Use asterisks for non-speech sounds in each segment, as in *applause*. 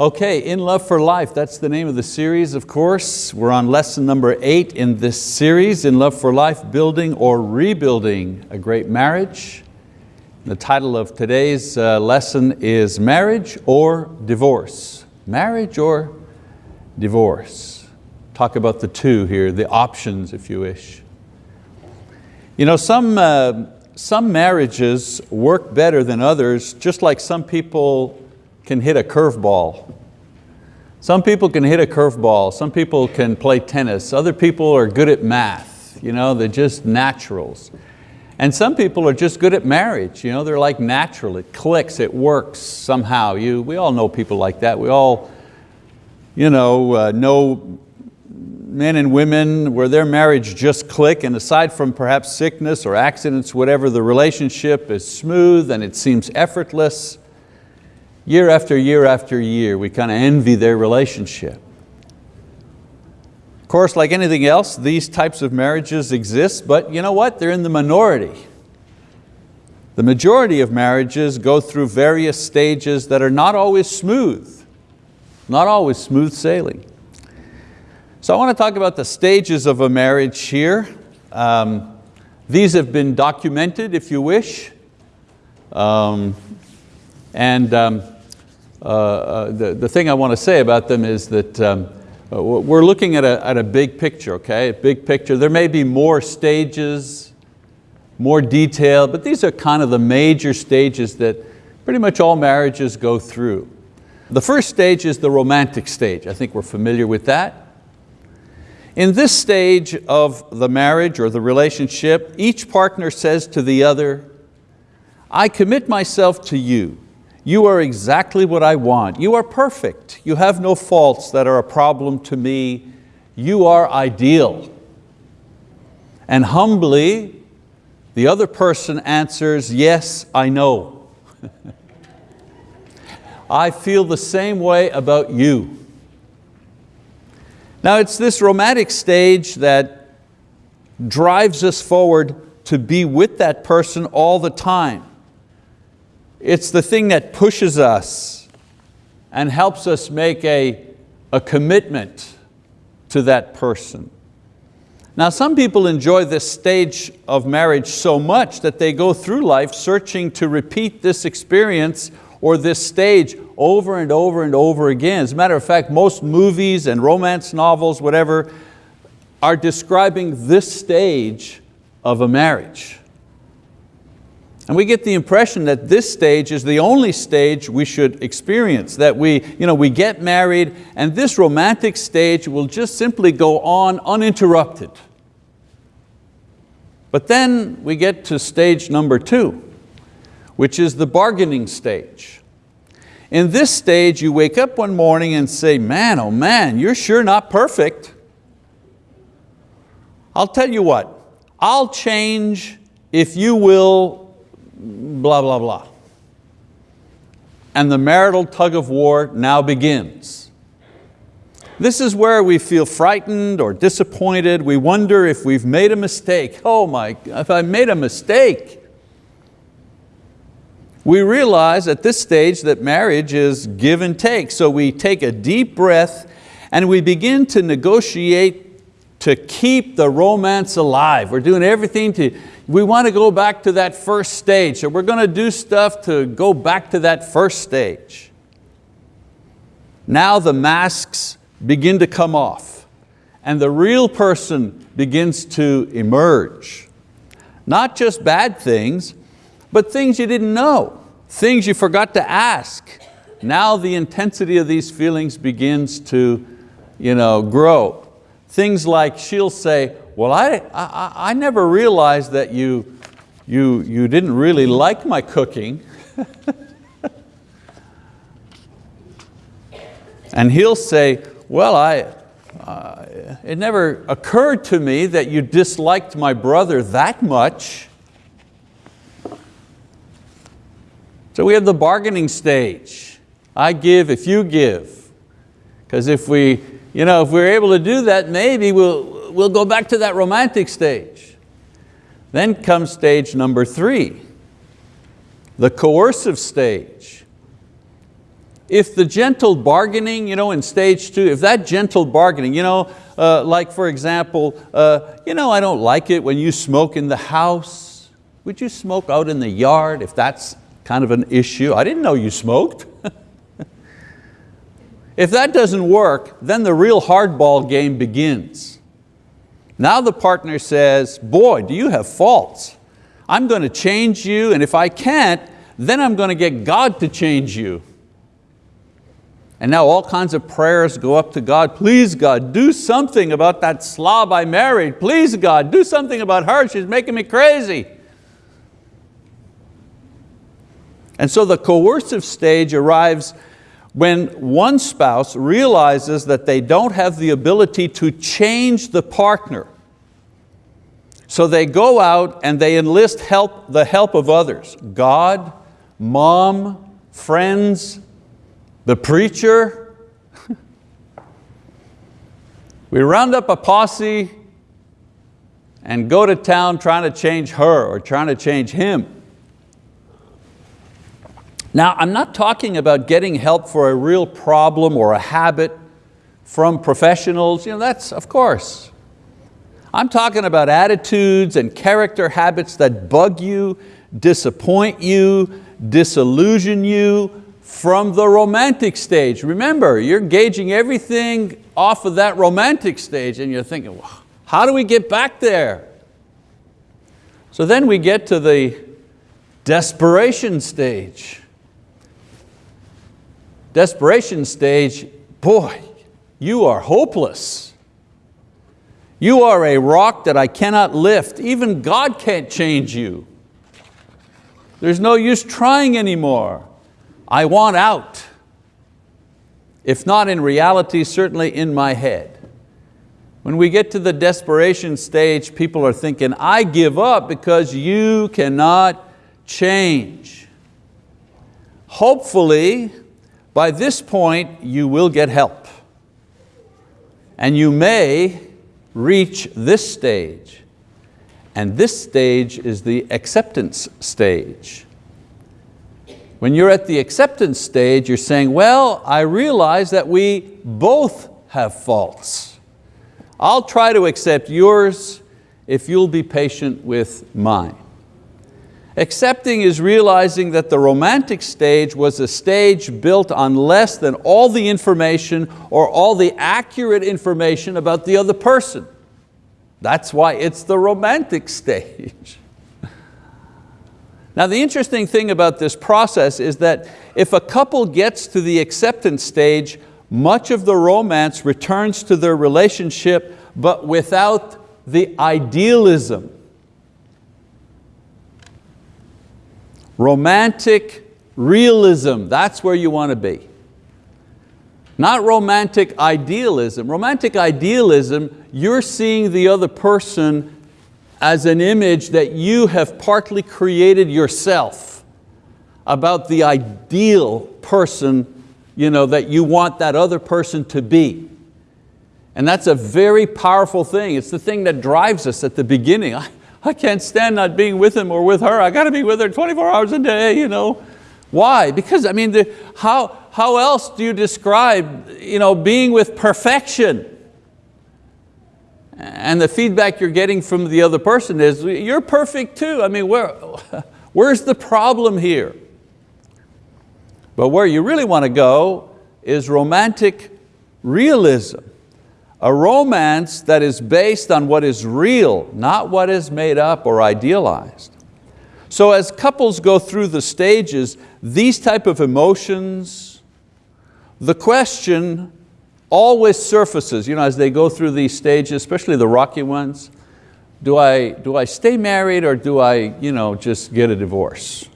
Okay, In Love for Life, that's the name of the series, of course. We're on lesson number eight in this series, In Love for Life, Building or Rebuilding a Great Marriage. The title of today's uh, lesson is Marriage or Divorce. Marriage or divorce. Talk about the two here, the options if you wish. You know, some, uh, some marriages work better than others, just like some people can hit a curveball. Some people can hit a curveball, some people can play tennis, other people are good at math, you know, they're just naturals. And some people are just good at marriage, you know, they're like natural, it clicks, it works somehow. You, we all know people like that. We all you know, uh, know men and women where their marriage just click and aside from perhaps sickness or accidents, whatever, the relationship is smooth and it seems effortless year after year after year, we kind of envy their relationship. Of course, like anything else, these types of marriages exist, but you know what? They're in the minority. The majority of marriages go through various stages that are not always smooth, not always smooth sailing. So I want to talk about the stages of a marriage here. Um, these have been documented, if you wish. Um, and um, uh, uh, the, the thing I want to say about them is that um, uh, we're looking at a, at a big picture, okay? A big picture. There may be more stages, more detail, but these are kind of the major stages that pretty much all marriages go through. The first stage is the romantic stage. I think we're familiar with that. In this stage of the marriage or the relationship, each partner says to the other, I commit myself to you you are exactly what I want. You are perfect. You have no faults that are a problem to me. You are ideal. And humbly, the other person answers, yes, I know. *laughs* I feel the same way about you. Now it's this romantic stage that drives us forward to be with that person all the time. It's the thing that pushes us and helps us make a, a commitment to that person. Now some people enjoy this stage of marriage so much that they go through life searching to repeat this experience or this stage over and over and over again. As a matter of fact, most movies and romance novels, whatever, are describing this stage of a marriage. And we get the impression that this stage is the only stage we should experience, that we, you know, we get married and this romantic stage will just simply go on uninterrupted. But then we get to stage number two, which is the bargaining stage. In this stage, you wake up one morning and say, man, oh man, you're sure not perfect. I'll tell you what, I'll change if you will blah, blah, blah. And the marital tug of war now begins. This is where we feel frightened or disappointed. We wonder if we've made a mistake. Oh my, if I made a mistake. We realize at this stage that marriage is give and take. So we take a deep breath and we begin to negotiate to keep the romance alive. We're doing everything to we want to go back to that first stage. So we're going to do stuff to go back to that first stage. Now the masks begin to come off and the real person begins to emerge. Not just bad things, but things you didn't know, things you forgot to ask. Now the intensity of these feelings begins to you know, grow. Things like she'll say, well, I, I, I never realized that you, you, you didn't really like my cooking. *laughs* and he'll say, well, I, uh, it never occurred to me that you disliked my brother that much. So we have the bargaining stage. I give if you give. Because if we, you know, if we're able to do that, maybe we'll, we'll go back to that romantic stage. Then comes stage number three, the coercive stage. if the gentle bargaining, you know, in stage two, if that gentle bargaining, you know, uh, like for example, uh, you know, I don't like it when you smoke in the house. Would you smoke out in the yard if that's kind of an issue? I didn't know you smoked. *laughs* if that doesn't work, then the real hardball game begins. Now the partner says, boy, do you have faults. I'm going to change you, and if I can't, then I'm going to get God to change you. And now all kinds of prayers go up to God. Please God, do something about that slob I married. Please God, do something about her. She's making me crazy. And so the coercive stage arrives when one spouse realizes that they don't have the ability to change the partner. So they go out and they enlist help, the help of others. God, mom, friends, the preacher. *laughs* we round up a posse and go to town trying to change her or trying to change him. Now, I'm not talking about getting help for a real problem or a habit from professionals, you know, that's of course. I'm talking about attitudes and character habits that bug you, disappoint you, disillusion you from the romantic stage. Remember, you're gauging everything off of that romantic stage and you're thinking, well, how do we get back there? So then we get to the desperation stage. Desperation stage, boy, you are hopeless. You are a rock that I cannot lift. Even God can't change you. There's no use trying anymore. I want out. If not in reality, certainly in my head. When we get to the desperation stage, people are thinking, I give up because you cannot change. Hopefully, by this point, you will get help. And you may reach this stage. And this stage is the acceptance stage. When you're at the acceptance stage, you're saying, well, I realize that we both have faults. I'll try to accept yours if you'll be patient with mine. Accepting is realizing that the romantic stage was a stage built on less than all the information or all the accurate information about the other person. That's why it's the romantic *laughs* stage. Now the interesting thing about this process is that if a couple gets to the acceptance stage, much of the romance returns to their relationship, but without the idealism Romantic realism, that's where you want to be. Not romantic idealism. Romantic idealism, you're seeing the other person as an image that you have partly created yourself about the ideal person you know, that you want that other person to be. And that's a very powerful thing. It's the thing that drives us at the beginning. *laughs* I can't stand not being with him or with her. I got to be with her 24 hours a day. You know. Why? Because I mean, the, how, how else do you describe you know, being with perfection? And the feedback you're getting from the other person is, you're perfect too. I mean, where, *laughs* where's the problem here? But where you really want to go is romantic realism. A romance that is based on what is real, not what is made up or idealized. So as couples go through the stages, these type of emotions, the question always surfaces you know, as they go through these stages, especially the rocky ones, do I, do I stay married or do I you know, just get a divorce?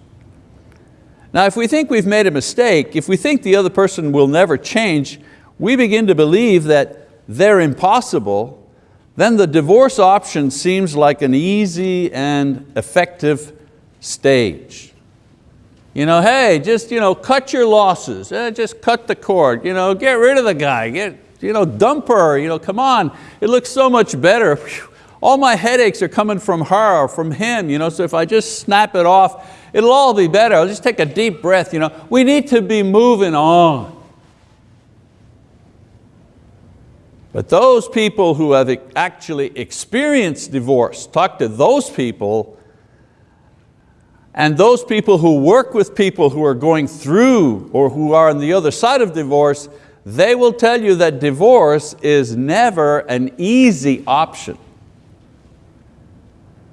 Now if we think we've made a mistake, if we think the other person will never change, we begin to believe that they're impossible, then the divorce option seems like an easy and effective stage. You know, hey, just you know, cut your losses, eh, just cut the cord, you know, get rid of the guy, get, you know, dump her, you know, come on, it looks so much better. All my headaches are coming from her or from him, you know, so if I just snap it off, it'll all be better. I'll just take a deep breath. You know. We need to be moving on. But those people who have actually experienced divorce, talk to those people, and those people who work with people who are going through or who are on the other side of divorce, they will tell you that divorce is never an easy option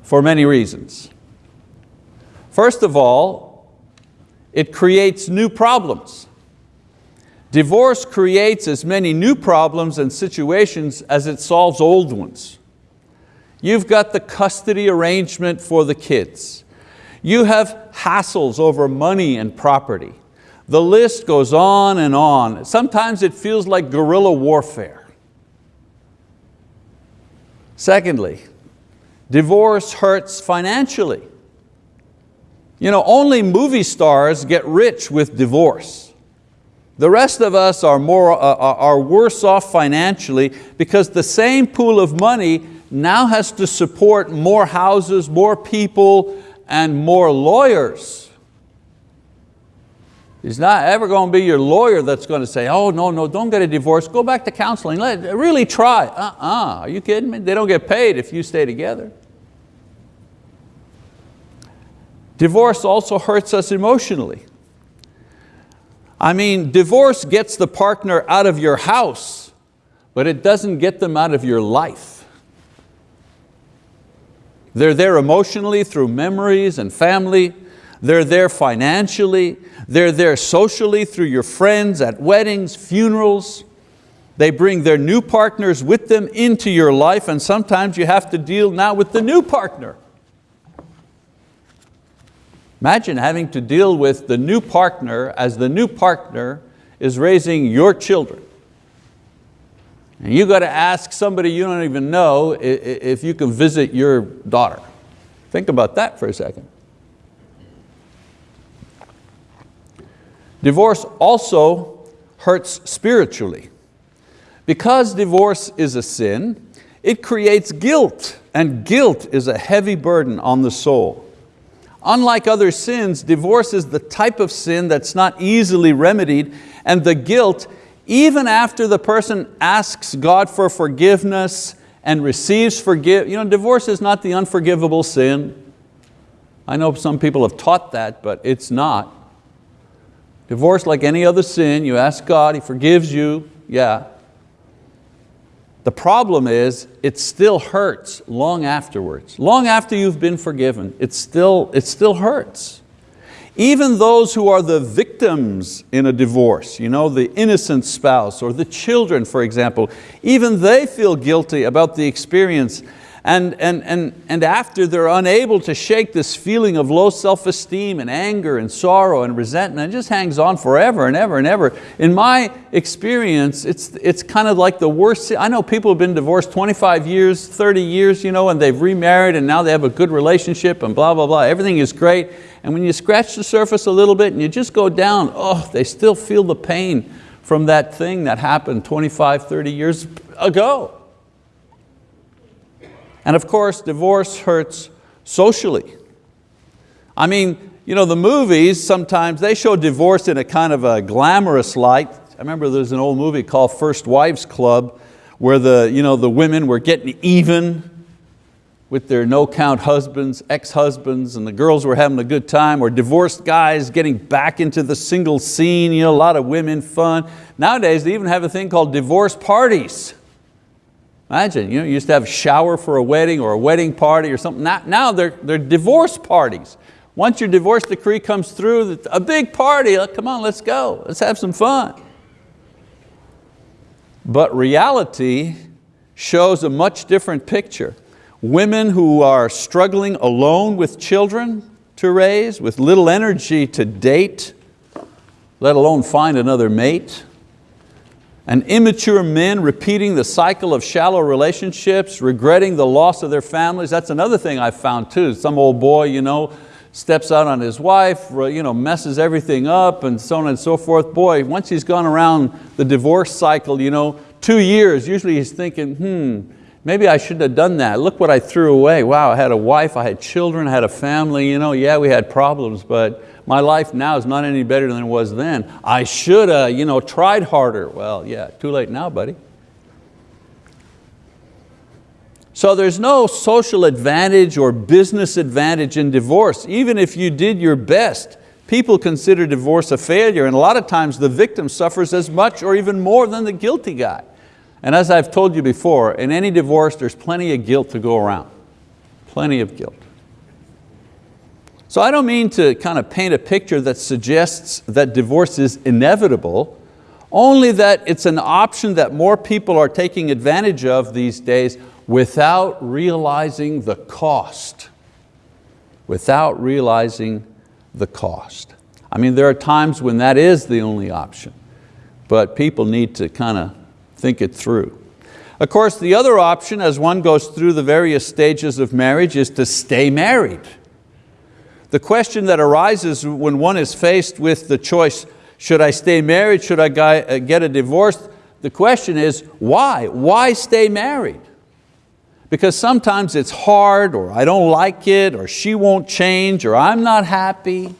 for many reasons. First of all, it creates new problems. Divorce creates as many new problems and situations as it solves old ones. You've got the custody arrangement for the kids. You have hassles over money and property. The list goes on and on. Sometimes it feels like guerrilla warfare. Secondly, divorce hurts financially. You know, only movie stars get rich with divorce. The rest of us are, more, uh, are worse off financially because the same pool of money now has to support more houses, more people, and more lawyers. He's not ever going to be your lawyer that's going to say, oh, no, no, don't get a divorce, go back to counseling, Let, really try. Uh-uh, are you kidding me? They don't get paid if you stay together. Divorce also hurts us emotionally. I mean, divorce gets the partner out of your house, but it doesn't get them out of your life. They're there emotionally through memories and family, they're there financially, they're there socially through your friends at weddings, funerals. They bring their new partners with them into your life and sometimes you have to deal now with the new partner. Imagine having to deal with the new partner as the new partner is raising your children. And you got to ask somebody you don't even know if you can visit your daughter. Think about that for a second. Divorce also hurts spiritually. Because divorce is a sin, it creates guilt, and guilt is a heavy burden on the soul. Unlike other sins, divorce is the type of sin that's not easily remedied, and the guilt, even after the person asks God for forgiveness and receives forgive, you know, divorce is not the unforgivable sin. I know some people have taught that, but it's not. Divorce, like any other sin, you ask God, He forgives you, yeah. The problem is, it still hurts long afterwards. Long after you've been forgiven, it still, it still hurts. Even those who are the victims in a divorce, you know, the innocent spouse or the children, for example, even they feel guilty about the experience and, and, and, and after they're unable to shake this feeling of low self-esteem and anger and sorrow and resentment, it just hangs on forever and ever and ever. In my experience, it's, it's kind of like the worst, I know people have been divorced 25 years, 30 years, you know, and they've remarried and now they have a good relationship and blah, blah, blah, everything is great. And when you scratch the surface a little bit and you just go down, oh, they still feel the pain from that thing that happened 25, 30 years ago. And of course, divorce hurts socially. I mean, you know, the movies sometimes, they show divorce in a kind of a glamorous light. I remember there's an old movie called First Wives Club where the, you know, the women were getting even with their no-count husbands, ex-husbands, and the girls were having a good time, or divorced guys getting back into the single scene, you know, a lot of women fun. Nowadays, they even have a thing called divorce parties. Imagine, you, know, you used to have a shower for a wedding or a wedding party or something. Now, now they're, they're divorce parties. Once your divorce decree comes through, a big party, come on, let's go, let's have some fun. But reality shows a much different picture. Women who are struggling alone with children to raise, with little energy to date, let alone find another mate, and immature men repeating the cycle of shallow relationships, regretting the loss of their families. That's another thing I've found too. Some old boy you know, steps out on his wife, you know, messes everything up and so on and so forth. Boy, once he's gone around the divorce cycle, you know, two years, usually he's thinking, hmm, maybe I shouldn't have done that. Look what I threw away. Wow, I had a wife, I had children, I had a family, you know, yeah, we had problems, but my life now is not any better than it was then. I should have you know, tried harder. Well, yeah, too late now, buddy. So there's no social advantage or business advantage in divorce. Even if you did your best, people consider divorce a failure and a lot of times the victim suffers as much or even more than the guilty guy. And as I've told you before, in any divorce there's plenty of guilt to go around, plenty of guilt. So I don't mean to kind of paint a picture that suggests that divorce is inevitable, only that it's an option that more people are taking advantage of these days without realizing the cost. Without realizing the cost. I mean, there are times when that is the only option, but people need to kind of think it through. Of course, the other option as one goes through the various stages of marriage is to stay married. The question that arises when one is faced with the choice, should I stay married, should I uh, get a divorce? The question is, why? Why stay married? Because sometimes it's hard, or I don't like it, or she won't change, or I'm not happy.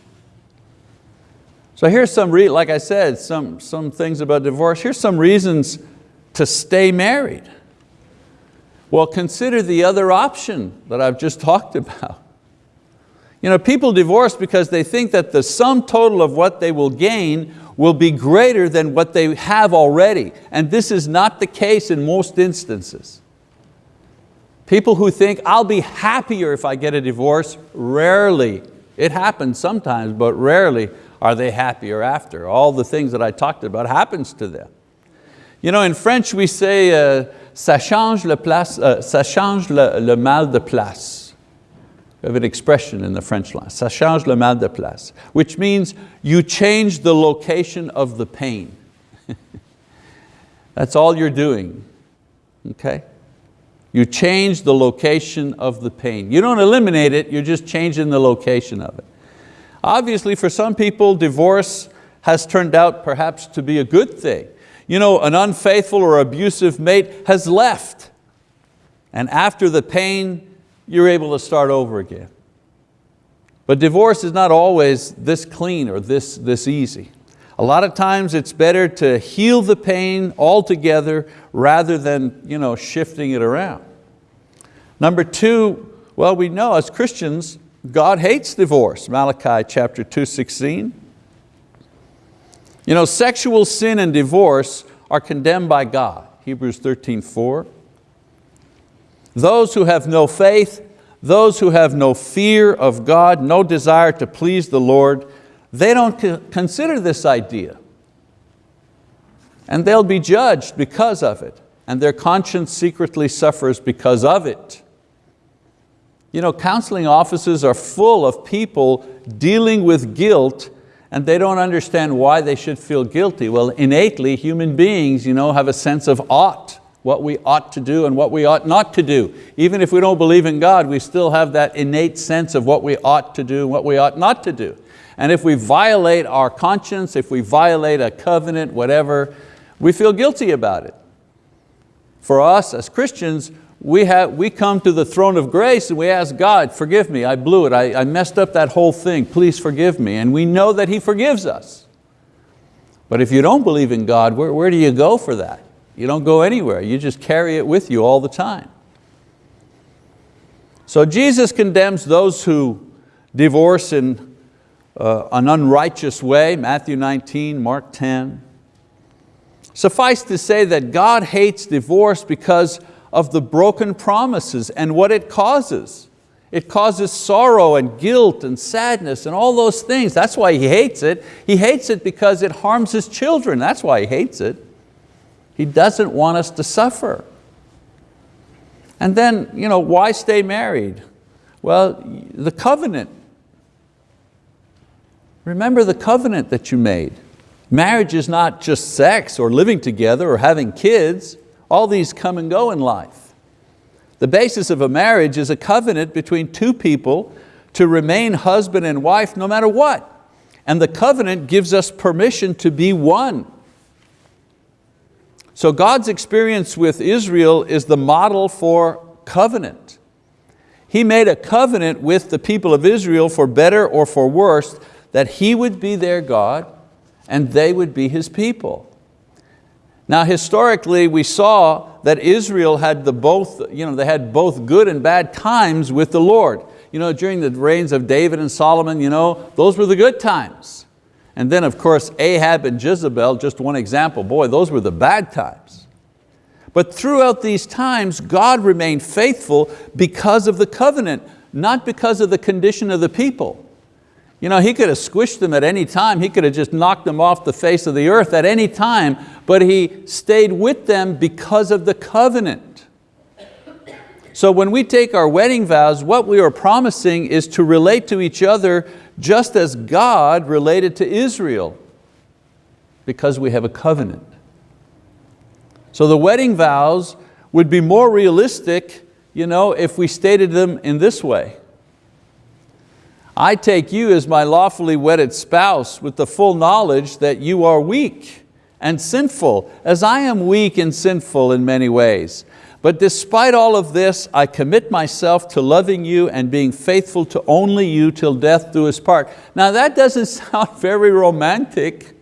So here's some, like I said, some, some things about divorce. Here's some reasons to stay married. Well, consider the other option that I've just *laughs* talked about. You know, people divorce because they think that the sum total of what they will gain will be greater than what they have already. And this is not the case in most instances. People who think, I'll be happier if I get a divorce, rarely, it happens sometimes, but rarely are they happier after. All the things that I talked about happens to them. You know, in French we say, uh, ça change, le, place, uh, ça change le, le mal de place. Have an expression in the French language, ça change le mal de place, which means you change the location of the pain. *laughs* That's all you're doing, okay? You change the location of the pain. You don't eliminate it, you're just changing the location of it. Obviously for some people, divorce has turned out perhaps to be a good thing. You know, an unfaithful or abusive mate has left, and after the pain, you're able to start over again. But divorce is not always this clean or this, this easy. A lot of times it's better to heal the pain altogether rather than you know, shifting it around. Number two, well we know as Christians, God hates divorce, Malachi chapter 2, 16. You know, sexual sin and divorce are condemned by God, Hebrews 13, 4. Those who have no faith, those who have no fear of God, no desire to please the Lord, they don't consider this idea. And they'll be judged because of it. And their conscience secretly suffers because of it. You know, counseling offices are full of people dealing with guilt and they don't understand why they should feel guilty. Well, innately, human beings you know, have a sense of ought what we ought to do and what we ought not to do. Even if we don't believe in God, we still have that innate sense of what we ought to do and what we ought not to do. And if we violate our conscience, if we violate a covenant, whatever, we feel guilty about it. For us as Christians, we, have, we come to the throne of grace and we ask God, forgive me, I blew it, I, I messed up that whole thing, please forgive me. And we know that He forgives us. But if you don't believe in God, where, where do you go for that? You don't go anywhere, you just carry it with you all the time. So Jesus condemns those who divorce in uh, an unrighteous way, Matthew 19, Mark 10. Suffice to say that God hates divorce because of the broken promises and what it causes. It causes sorrow and guilt and sadness and all those things. That's why He hates it. He hates it because it harms His children. That's why He hates it. He doesn't want us to suffer. And then, you know, why stay married? Well, the covenant. Remember the covenant that you made. Marriage is not just sex or living together or having kids. All these come and go in life. The basis of a marriage is a covenant between two people to remain husband and wife no matter what. And the covenant gives us permission to be one. So God's experience with Israel is the model for covenant. He made a covenant with the people of Israel for better or for worse that He would be their God and they would be His people. Now historically we saw that Israel had the both, you know, they had both good and bad times with the Lord. You know, during the reigns of David and Solomon, you know, those were the good times. And then of course Ahab and Jezebel, just one example, boy, those were the bad times. But throughout these times, God remained faithful because of the covenant, not because of the condition of the people. You know, he could have squished them at any time. He could have just knocked them off the face of the earth at any time, but he stayed with them because of the covenant. So when we take our wedding vows, what we are promising is to relate to each other just as God related to Israel because we have a covenant. So the wedding vows would be more realistic you know, if we stated them in this way. I take you as my lawfully wedded spouse with the full knowledge that you are weak and sinful, as I am weak and sinful in many ways. But despite all of this, I commit myself to loving you and being faithful to only you till death do us part. Now that doesn't *laughs* sound very romantic.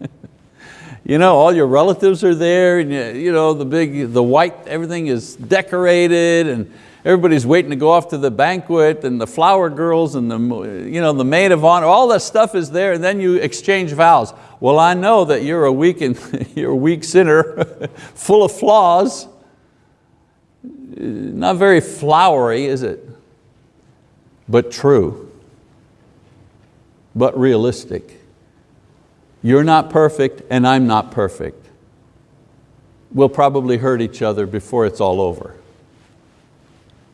*laughs* you know, all your relatives are there and you know, the big, the white, everything is decorated and everybody's waiting to go off to the banquet and the flower girls and the, you know, the maid of honor, all that stuff is there and then you exchange vows. Well, I know that you're a weak, and, *laughs* you're a weak sinner, full of flaws. Not very flowery, is it? But true, but realistic. You're not perfect and I'm not perfect. We'll probably hurt each other before it's all over.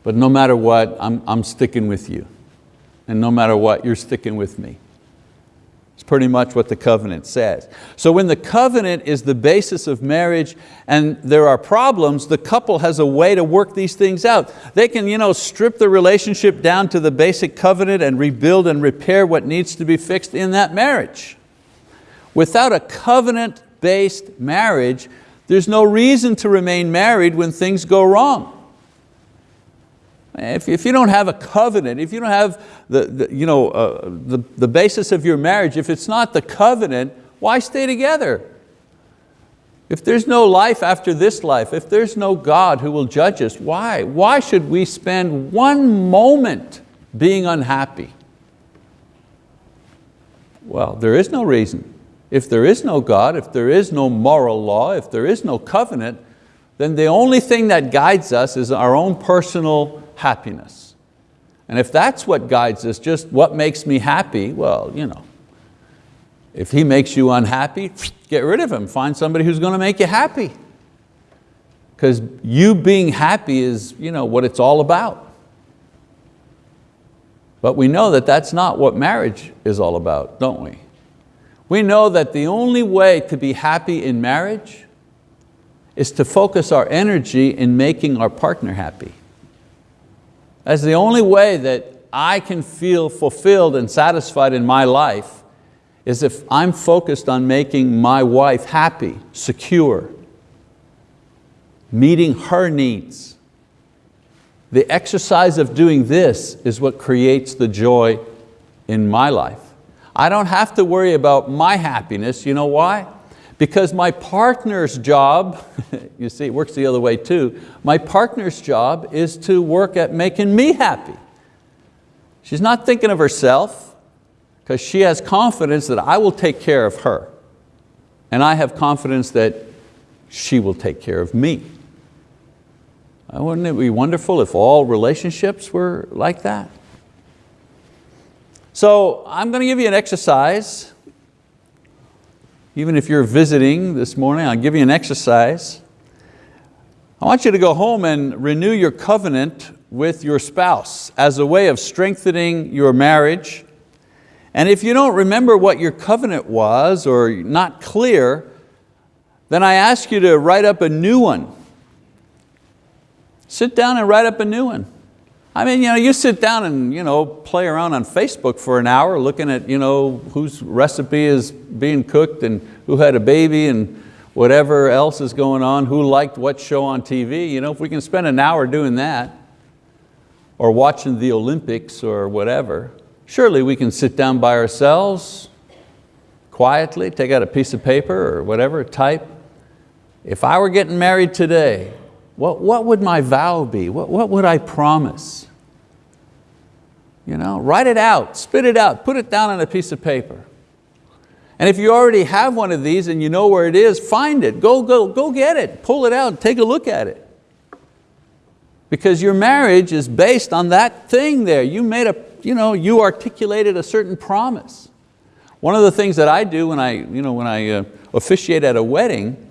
But no matter what, I'm, I'm sticking with you. And no matter what, you're sticking with me. It's pretty much what the covenant says. So when the covenant is the basis of marriage and there are problems, the couple has a way to work these things out. They can you know, strip the relationship down to the basic covenant and rebuild and repair what needs to be fixed in that marriage. Without a covenant-based marriage, there's no reason to remain married when things go wrong. If, if you don't have a covenant, if you don't have the, the, you know, uh, the, the basis of your marriage, if it's not the covenant, why stay together? If there's no life after this life, if there's no God who will judge us, why? Why should we spend one moment being unhappy? Well, there is no reason. If there is no God, if there is no moral law, if there is no covenant, then the only thing that guides us is our own personal happiness. And if that's what guides us, just what makes me happy, well, you know, if he makes you unhappy, get rid of him. Find somebody who's going to make you happy. Because you being happy is you know, what it's all about. But we know that that's not what marriage is all about, don't we? We know that the only way to be happy in marriage is to focus our energy in making our partner happy. That's the only way that I can feel fulfilled and satisfied in my life is if I'm focused on making my wife happy, secure, meeting her needs. The exercise of doing this is what creates the joy in my life. I don't have to worry about my happiness, you know why? Because my partner's job, *laughs* you see it works the other way too, my partner's job is to work at making me happy. She's not thinking of herself because she has confidence that I will take care of her. And I have confidence that she will take care of me. Uh, wouldn't it be wonderful if all relationships were like that? So I'm going to give you an exercise even if you're visiting this morning, I'll give you an exercise. I want you to go home and renew your covenant with your spouse as a way of strengthening your marriage. And if you don't remember what your covenant was or not clear, then I ask you to write up a new one. Sit down and write up a new one. I mean, you, know, you sit down and you know, play around on Facebook for an hour looking at you know, whose recipe is being cooked and who had a baby and whatever else is going on, who liked what show on TV. You know, if we can spend an hour doing that or watching the Olympics or whatever, surely we can sit down by ourselves quietly, take out a piece of paper or whatever, type if I were getting married today, what, what would my vow be? What, what would I promise? You know, write it out, spit it out, put it down on a piece of paper. And if you already have one of these and you know where it is, find it, go, go, go get it, pull it out, take a look at it. Because your marriage is based on that thing there. You made a, you know, you articulated a certain promise. One of the things that I do when I, you know, when I uh, officiate at a wedding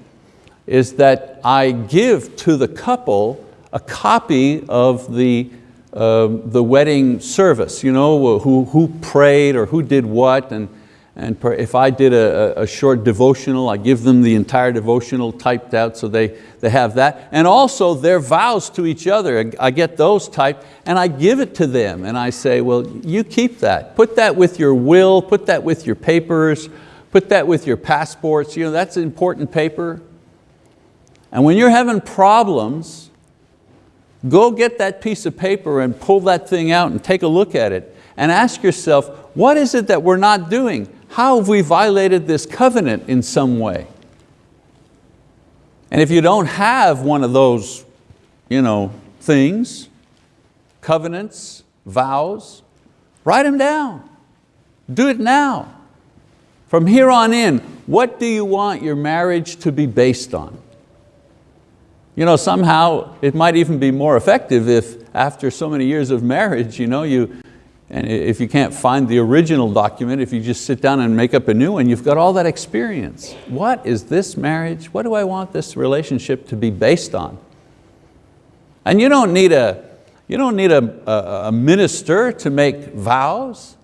is that I give to the couple a copy of the, uh, the wedding service, you know, who, who prayed or who did what, and, and if I did a, a short devotional, I give them the entire devotional typed out so they, they have that. And also their vows to each other, I get those typed and I give it to them and I say, well, you keep that. Put that with your will, put that with your papers, put that with your passports. You know, that's important paper. And when you're having problems, go get that piece of paper and pull that thing out and take a look at it and ask yourself, what is it that we're not doing? How have we violated this covenant in some way? And if you don't have one of those you know, things, covenants, vows, write them down. Do it now. From here on in, what do you want your marriage to be based on? You know, somehow it might even be more effective if after so many years of marriage, you know, you, and if you can't find the original document, if you just sit down and make up a new one, you've got all that experience. What is this marriage? What do I want this relationship to be based on? And you don't need a, you don't need a, a, a minister to make vows.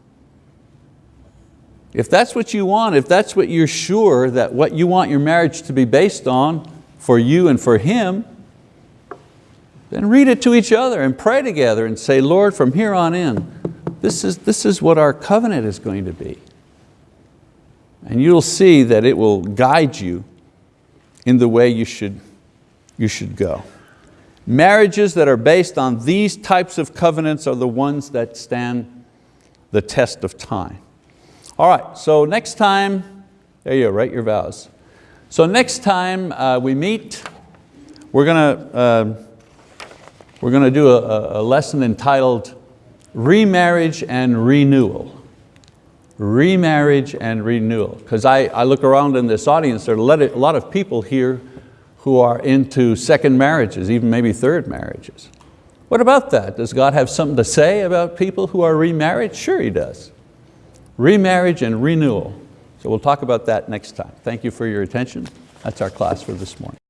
If that's what you want, if that's what you're sure that what you want your marriage to be based on for you and for him, then read it to each other and pray together and say, Lord, from here on in, this is, this is what our covenant is going to be. And you'll see that it will guide you in the way you should, you should go. Marriages that are based on these types of covenants are the ones that stand the test of time. All right, so next time, there you go, write your vows. So next time uh, we meet, we're going to, uh, we're going to do a, a lesson entitled remarriage and renewal. Remarriage and renewal. Because I, I look around in this audience, there are a lot of people here who are into second marriages, even maybe third marriages. What about that? Does God have something to say about people who are remarried? Sure He does. Remarriage and renewal. So we'll talk about that next time. Thank you for your attention. That's our class for this morning.